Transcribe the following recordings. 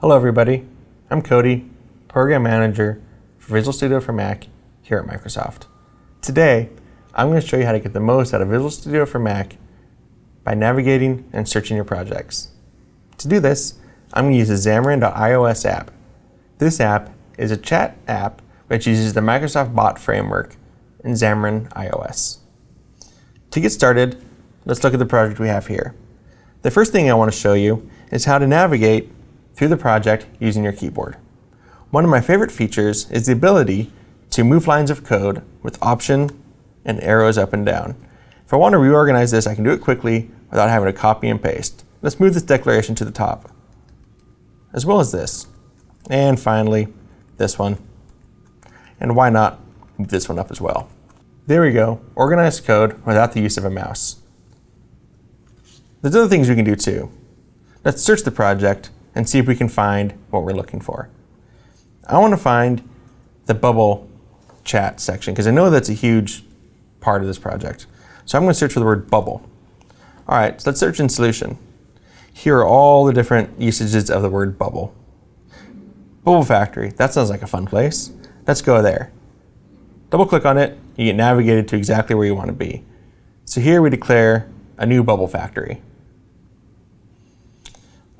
Hello everybody, I'm Cody, Program Manager for Visual Studio for Mac here at Microsoft. Today, I'm going to show you how to get the most out of Visual Studio for Mac by navigating and searching your projects. To do this, I'm going to use the Xamarin.iOS app. This app is a chat app which uses the Microsoft Bot framework in Xamarin iOS. To get started, let's look at the project we have here. The first thing I want to show you is how to navigate through the project using your keyboard. One of my favorite features is the ability to move lines of code with Option and arrows up and down. If I want to reorganize this, I can do it quickly without having to copy and paste. Let's move this declaration to the top, as well as this. And finally, this one. And why not move this one up as well? There we go, organized code without the use of a mouse. There's other things we can do too. Let's search the project and see if we can find what we're looking for. I want to find the bubble chat section because I know that's a huge part of this project. So I'm going to search for the word bubble. All right, so let's search in solution. Here are all the different usages of the word bubble. Bubble Factory, that sounds like a fun place. Let's go there. Double click on it, you get navigated to exactly where you want to be. So here we declare a new Bubble Factory.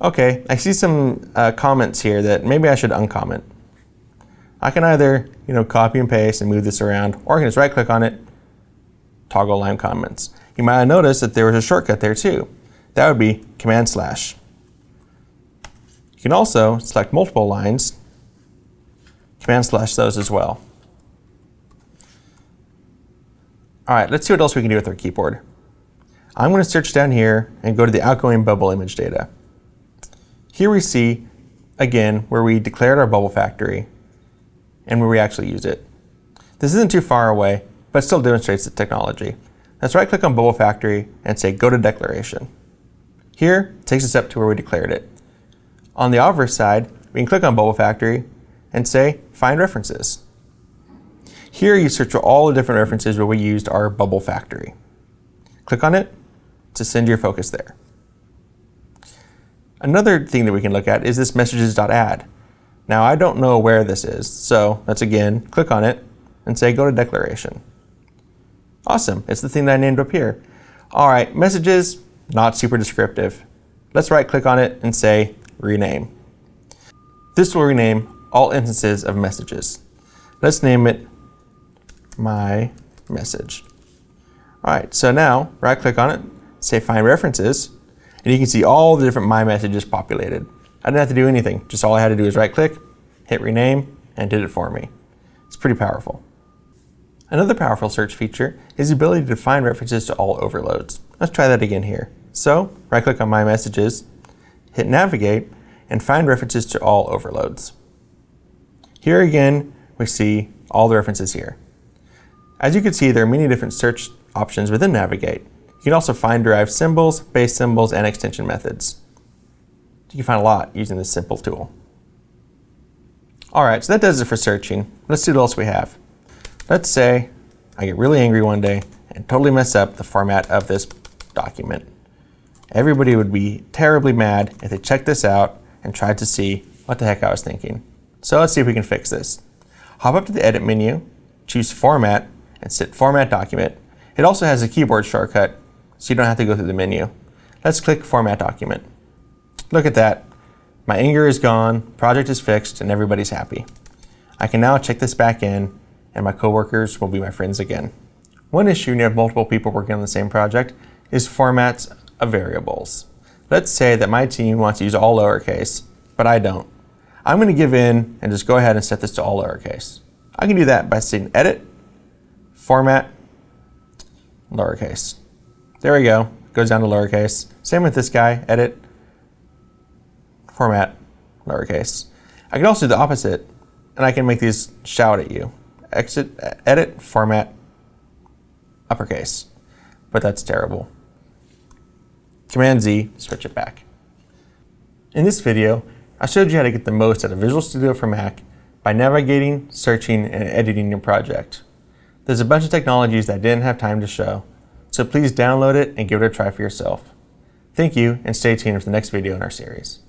Okay, I see some uh, comments here that maybe I should uncomment. I can either, you know, copy and paste and move this around, or I can just right click on it, toggle line comments. You might have noticed that there was a shortcut there too. That would be command slash. You can also select multiple lines, command slash those as well. All right, let's see what else we can do with our keyboard. I'm going to search down here and go to the outgoing bubble image data. Here we see, again, where we declared our bubble factory and where we actually use it. This isn't too far away, but still demonstrates the technology. Let's right click on bubble factory and say go to declaration. Here, it takes us up to where we declared it. On the obverse side, we can click on bubble factory and say find references. Here you search for all the different references where we used our bubble factory. Click on it to send your focus there. Another thing that we can look at is this messages.add. Now I don't know where this is, so let's again click on it and say go to declaration. Awesome, it's the thing that I named up here. All right, messages, not super descriptive. Let's right click on it and say rename. This will rename all instances of messages. Let's name it my message. All right, so now right click on it, say find references, and you can see all the different My Messages populated. I didn't have to do anything. Just all I had to do is right click, hit rename, and did it for me. It's pretty powerful. Another powerful search feature is the ability to find references to all overloads. Let's try that again here. So, right click on My Messages, hit navigate, and find references to all overloads. Here again, we see all the references here. As you can see, there are many different search options within Navigate. You can also find derived symbols, base symbols, and extension methods. You can find a lot using this simple tool. All right, so that does it for searching. Let's see what else we have. Let's say I get really angry one day and totally mess up the format of this document. Everybody would be terribly mad if they checked this out and tried to see what the heck I was thinking. So let's see if we can fix this. Hop up to the Edit menu, choose Format, and set Format Document. It also has a keyboard shortcut so you don't have to go through the menu. Let's click Format Document. Look at that. My anger is gone, project is fixed, and everybody's happy. I can now check this back in, and my coworkers will be my friends again. One issue when you have multiple people working on the same project is formats of variables. Let's say that my team wants to use all lowercase, but I don't. I'm going to give in and just go ahead and set this to all lowercase. I can do that by saying Edit, Format, lowercase. There we go. Goes down to lowercase. Same with this guy. Edit, format, lowercase. I can also do the opposite, and I can make these shout at you. Exit, edit, format, uppercase. But that's terrible. Command Z, switch it back. In this video, I showed you how to get the most out of Visual Studio for Mac by navigating, searching, and editing your project. There's a bunch of technologies that I didn't have time to show, so please download it and give it a try for yourself. Thank you, and stay tuned for the next video in our series.